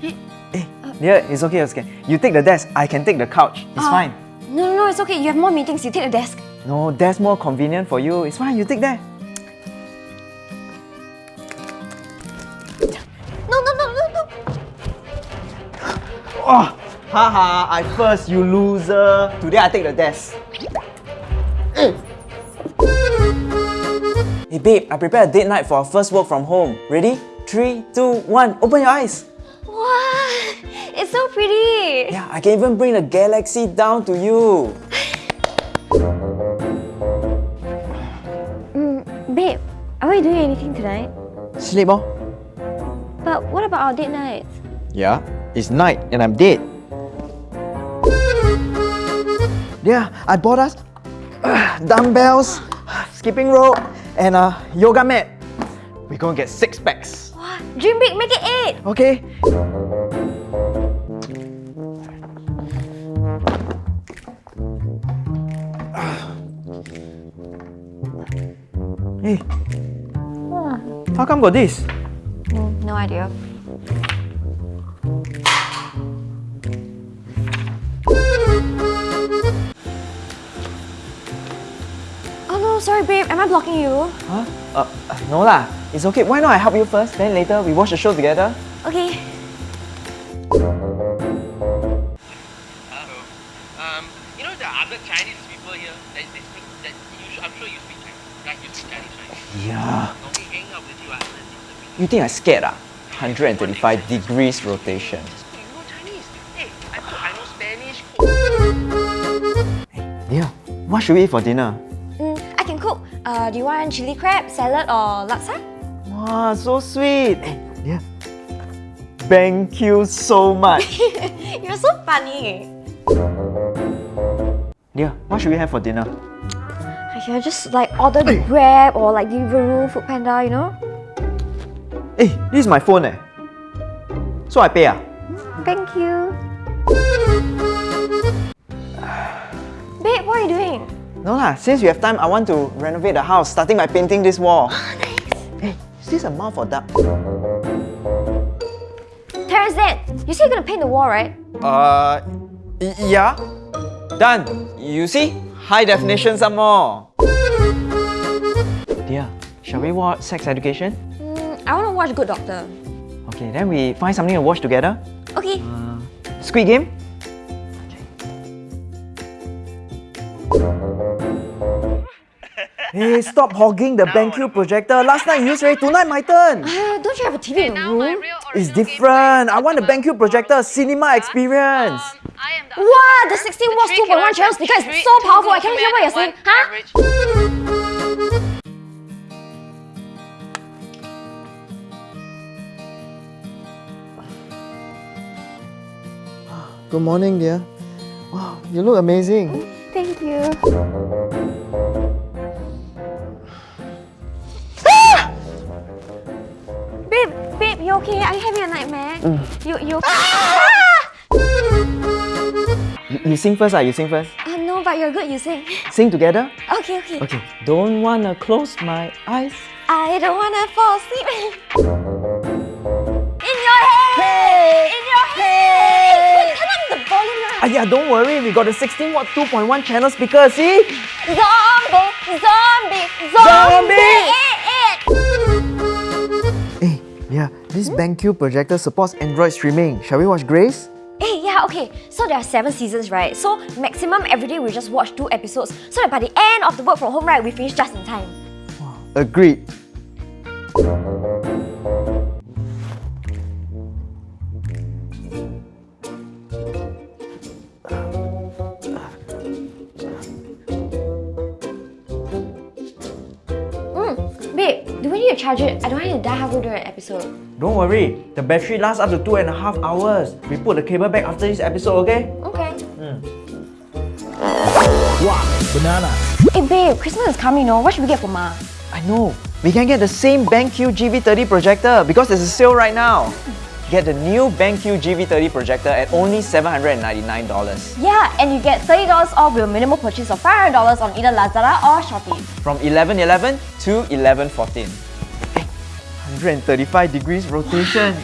Hey, yeah, it's okay, it's okay. You take the desk, I can take the couch. It's Ah. fine. No, no, no, it's okay. You have more meetings. You take the desk. No, that's more convenient for you. It's fine, you take that. No, no, no, no, no. Oh, haha, I first, you loser. Today I take the desk. Hey babe, I prepared a date night for our first work from home. Ready? Three, two, one. Open your eyes. Wow, it's so pretty. Yeah, I can even bring the galaxy down to you. Babe, are we doing anything tonight? Sleep, oh? But what about our date nights? Yeah, it's night and I'm dead. Yeah, I bought us uh, dumbbells, skipping rope, and a yoga mat. We're gonna get six packs. Wow, dream big, make it eight. Okay? Hey, how come got this? Mm, no idea. Oh no, sorry babe, am I blocking you? Huh? Uh, no lah. It's okay. Why not I help you first? Then later we watch the show together. Okay. Hello. Um, you know the other Chinese people here that they speak that you I'm sure you speak Chinese. Right? You speak Chinese, right? Yeah. Normally hang out with you after this. You think I scared ah? 135 degrees rotation. You know Chinese. Hey, I, I know Spanish. Yeah. What should we eat for dinner? Mm, I can cook. Uh, do you want chili crab, salad, or laksa? Wow, so sweet. Hey, yeah. Thank you so much. You're so funny. yeah, what should we have for dinner? I can just like order Grab or like Deliveroo, Food Panda, you know? Hey, this is my phone eh. So I pay ah? Thank you. Babe, what are you doing? No lah, since we have time, I want to renovate the house, starting by painting this wall. nice. Hey, is this a mouth or duck? Terrence, Dad, you say you're gonna paint the wall, right? Uh, yeah. Done. You see? High definition some more. Dear, shall we watch Sex Education? Mm, I wanna watch Good Doctor. Okay, then we find something to watch together. Okay. Squid Game? Hey, stop hogging the BenQ projector. Last night you used already, tonight my turn. Uh, don't you have a TV in the room? It's different. I want the BenQ projector cinema experience. Um, I Wow, the 16 watts 2.1 channel speaker is so powerful. I can't hear what you're saying. Huh? Good morning, dear. Wow, you look amazing. Thank you. babe, babe, you okay? Are you having a nightmare? You, you. You, you sing first, ah. You sing first. Uh, no, but you're good. You sing. Sing together. Okay, okay. Okay. Don't wanna close my eyes. I don't wanna fall asleep. yeah, don't worry. We got the 16 watt 2.1 channel speaker. See? Zombie! Zombie! Zombie! Eh. Hey, yeah. This BenQ projector supports Android streaming. Shall we watch Grace? Eh, yeah, okay. So there are seven seasons, right? So maximum every day we just watch two episodes. So that by the end of the work from home, right, we finish just in time. Agreed. Need to charge it? I don't want it to die halfway through an episode. Don't worry. The battery lasts up to two and a half hours. We put the cable back after this episode, okay? Okay. Hmm. Wow, banana. Hey babe, Christmas is coming, no? What should we get for Ma? I know. We can get the same BenQ GV30 projector because there's a sale right now. Get the new BenQ GV30 projector at only $799 Yeah, and you get $30 off with a minimum purchase of $500 on either Lazada or Shopee. from 1111 to 1114. Hey, 135 degrees rotation.